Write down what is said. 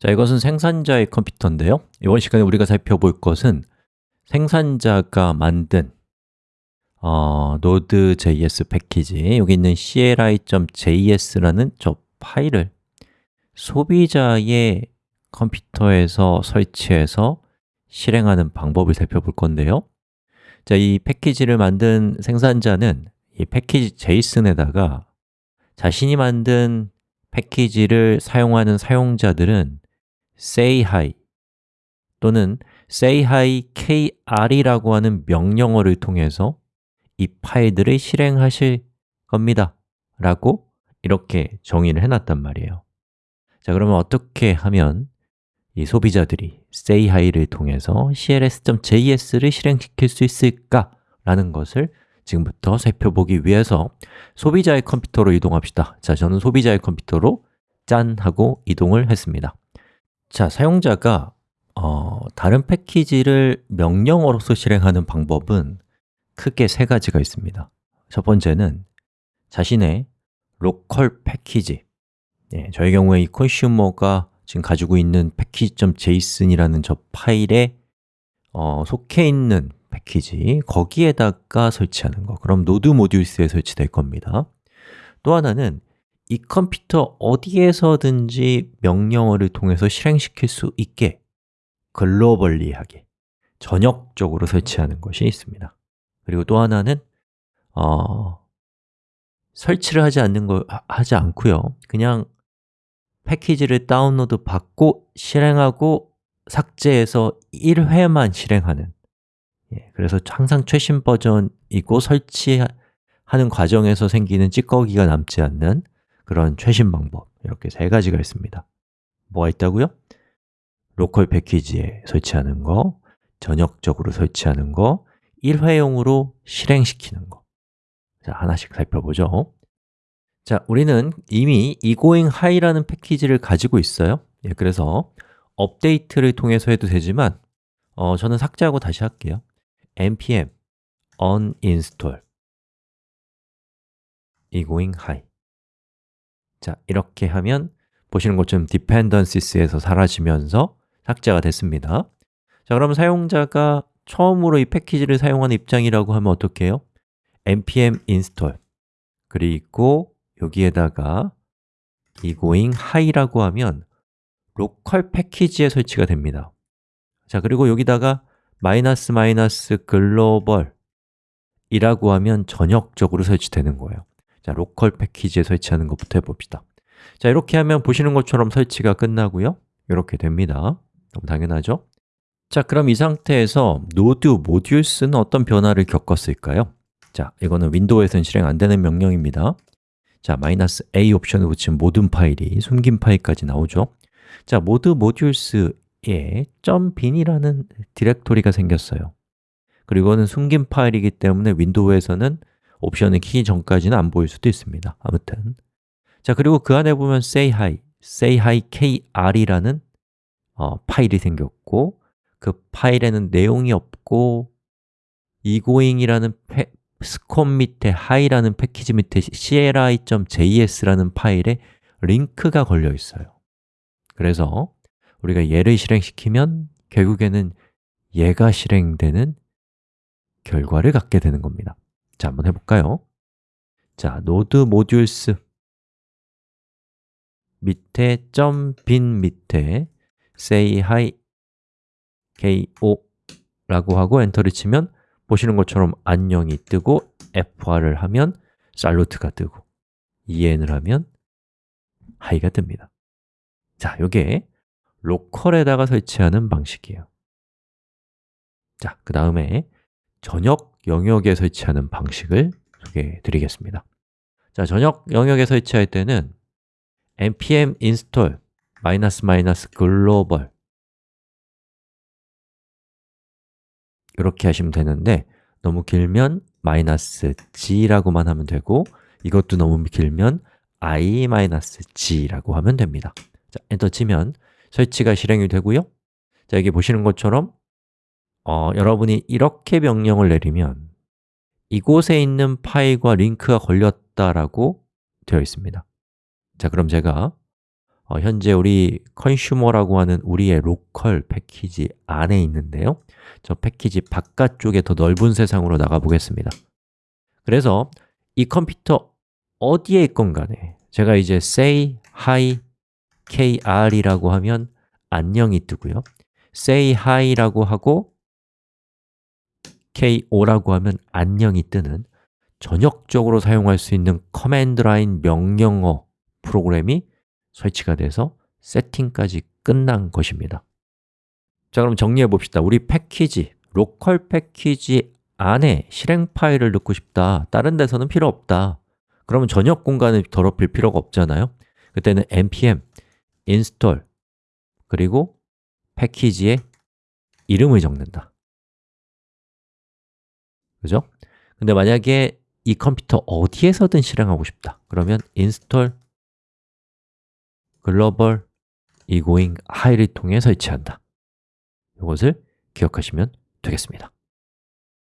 자, 이것은 생산자의 컴퓨터인데요. 이번 시간에 우리가 살펴볼 것은 생산자가 만든 어, Node.js 패키지. 여기 있는 cli.js라는 저 파일을 소비자의 컴퓨터에서 설치해서 실행하는 방법을 살펴볼 건데요. 자, 이 패키지를 만든 생산자는 이 패키지 JSON에다가 자신이 만든 패키지를 사용하는 사용자들은 say hi 또는 say hi kr이라고 하는 명령어를 통해서 이 파일들을 실행하실 겁니다 라고 이렇게 정의를 해놨단 말이에요 자, 그러면 어떻게 하면 이 소비자들이 say hi를 통해서 cls.js를 실행시킬 수 있을까? 라는 것을 지금부터 살펴보기 위해서 소비자의 컴퓨터로 이동합시다 자, 저는 소비자의 컴퓨터로 짠! 하고 이동을 했습니다 자, 사용자가 어, 다른 패키지를 명령어로서 실행하는 방법은 크게 세 가지가 있습니다. 첫 번째는 자신의 로컬 패키지. 예, 저의 경우에 이 컨슈머가 지금 가지고 있는 패키지.json이라는 저 파일에 어, 속해 있는 패키지 거기에다가 설치하는 거. 그럼 node modules에 설치될 겁니다. 또 하나는 이 컴퓨터 어디에서든지 명령어를 통해서 실행시킬 수 있게 globally하게 전역적으로 설치하는 것이 있습니다. 그리고 또 하나는 어, 설치를 하지 않는 거 하지 않고요. 그냥 패키지를 다운로드 받고 실행하고 삭제해서 1회만 실행하는 예, 그래서 항상 최신 버전이고 설치하는 과정에서 생기는 찌꺼기가 남지 않는 그런 최신 방법 이렇게 세 가지가 있습니다. 뭐가 있다고요? 로컬 패키지에 설치하는 거, 전역적으로 설치하는 거, 1회용으로 실행시키는 거. 자, 하나씩 살펴보죠. 자, 우리는 이미 egoing high라는 패키지를 가지고 있어요. 예, 그래서 업데이트를 통해서 해도 되지만 어, 저는 삭제하고 다시 할게요. npm uninstall. egoing high 자, 이렇게 하면 보시는 것처럼 dependencies에서 사라지면서 삭제가 됐습니다. 자, 그럼 사용자가 처음으로 이 패키지를 사용하는 입장이라고 하면 어떻게 해요? npm install. 그리고 여기에다가 egoing hi라고 하면 local 패키지에 설치가 됩니다. 자, 그리고 여기다가 마이너스 마이너스 글로벌 이라고 하면 전역적으로 설치되는 거예요 자, local 패키지에 설치하는 것부터 해봅시다. 자, 이렇게 하면 보시는 것처럼 설치가 끝나고요. 이렇게 됩니다. 너무 당연하죠? 자, 그럼 이 상태에서 node modules는 어떤 변화를 겪었을까요? 자, 이거는 윈도우에서는 실행 안 되는 명령입니다. 자, 마이너스 A 옵션을 붙인 모든 파일이 숨긴 파일까지 나오죠. 자, 모드 모듈스에 .bin이라는 디렉토리가 생겼어요. 그리고는 숨긴 파일이기 때문에 윈도우에서는 옵션을 키기 전까지는 안 보일 수도 있습니다. 아무튼. 자, 그리고 그 안에 보면 say hi, say hi kr이라는 어, 파일이 생겼고 그 파일에는 내용이 없고 egoing이라는 스콤 밑에 hi라는 패키지 밑에 cli.js라는 파일에 링크가 걸려 있어요. 그래서 우리가 얘를 실행시키면 결국에는 얘가 실행되는 결과를 갖게 되는 겁니다 자, 한번 해볼까요? 자, node modules 밑에 .bin 밑에 say hi ko 라고 하고 엔터를 치면 보시는 것처럼 안녕이 뜨고 F화를 하면 살루트가 뜨고 en을 하면 hi가 뜹니다. 자, 이게 로컬에다가 설치하는 방식이에요. 자, 그 다음에 전역 영역에 설치하는 방식을 소개해 드리겠습니다. 자, 전역 영역에 설치할 때는 npm install 글로벌 이렇게 하시면 되는데 너무 길면 g라고만 하면 되고 이것도 너무 길면 i 마이너스 g라고 하면 됩니다. 자, 엔터 치면 설치가 실행이 되고요. 자, 여기 보시는 것처럼 어, 여러분이 이렇게 명령을 내리면 이곳에 있는 파일과 링크가 걸렸다라고 되어 있습니다. 자, 그럼 제가 어, 현재 우리 컨슈머라고 하는 우리의 로컬 패키지 안에 있는데요. 저 패키지 바깥쪽에 더 넓은 세상으로 나가 보겠습니다. 그래서 이 컴퓨터 어디에 있건 간에 제가 이제 say hi kr이라고 하면 안녕이 뜨고요. say hi라고 하고 ko라고 하면 안녕이 뜨는 전역적으로 사용할 수 있는 command line 명령어 프로그램이 설치가 돼서 세팅까지 끝난 것입니다. 자, 그럼 정리해 봅시다. 우리 패키지, local 패키지 안에 실행 파일을 넣고 싶다. 다른 데서는 필요 없다. 그러면 전역 공간을 더럽힐 필요가 없잖아요. 그때는 npm install 그리고 패키지의 이름을 적는다 그죠? 근데 만약에 이 컴퓨터 어디에서든 실행하고 싶다. 그러면 install 글로벌 egoing high를 통해 설치한다. 이것을 기억하시면 되겠습니다